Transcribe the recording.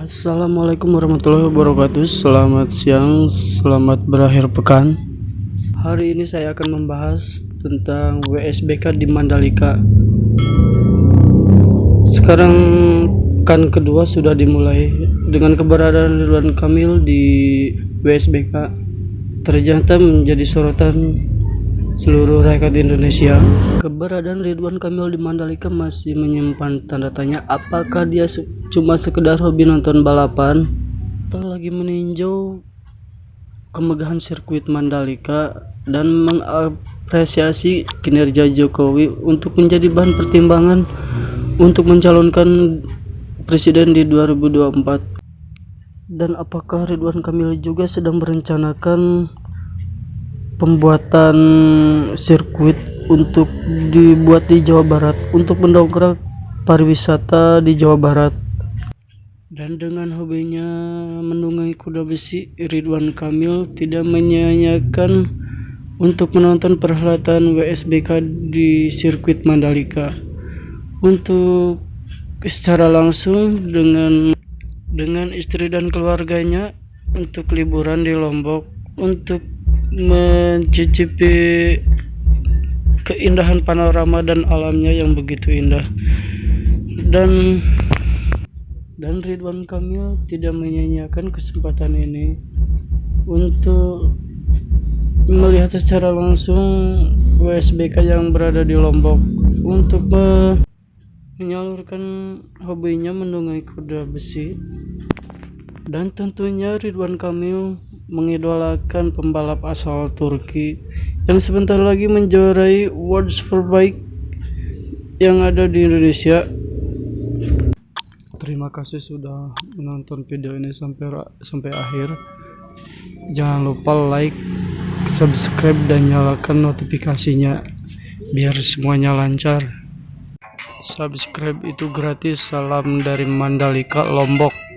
Assalamualaikum warahmatullahi wabarakatuh. Selamat siang, selamat berakhir pekan. Hari ini saya akan membahas tentang WSBK di Mandalika. Sekarang kan kedua sudah dimulai. Dengan keberadaan Ridwan Kamil di WSBK Ternyata menjadi sorotan seluruh rakyat Indonesia. Keberadaan Ridwan Kamil di Mandalika masih menyimpan tanda tanya apakah dia cuma sekedar hobi nonton balapan atau lagi meninjau kemegahan sirkuit Mandalika dan mengapresiasi kinerja Jokowi untuk menjadi bahan pertimbangan untuk mencalonkan presiden di 2024 dan apakah Ridwan Kamil juga sedang merencanakan pembuatan sirkuit untuk dibuat di Jawa Barat untuk mendongkrak pariwisata di Jawa Barat. Dan dengan hobinya menunggangi kuda besi Ridwan Kamil tidak menyanyiakan untuk menonton perhelatan WSBK di sirkuit Mandalika. Untuk secara langsung dengan dengan istri dan keluarganya untuk liburan di Lombok untuk mencicipi keindahan panorama dan alamnya yang begitu indah. Dan dan Ridwan Kamil tidak menyanyiakan kesempatan ini untuk melihat secara langsung WSBK yang berada di Lombok untuk menyalurkan hobinya menunggangi kuda besi. Dan tentunya Ridwan Kamil mengidolakan pembalap asal Turki yang sebentar lagi menjuarai World Superbike yang ada di Indonesia. Terima kasih sudah menonton video ini sampai sampai akhir. Jangan lupa like, subscribe dan nyalakan notifikasinya biar semuanya lancar. Subscribe itu gratis. Salam dari Mandalika, Lombok.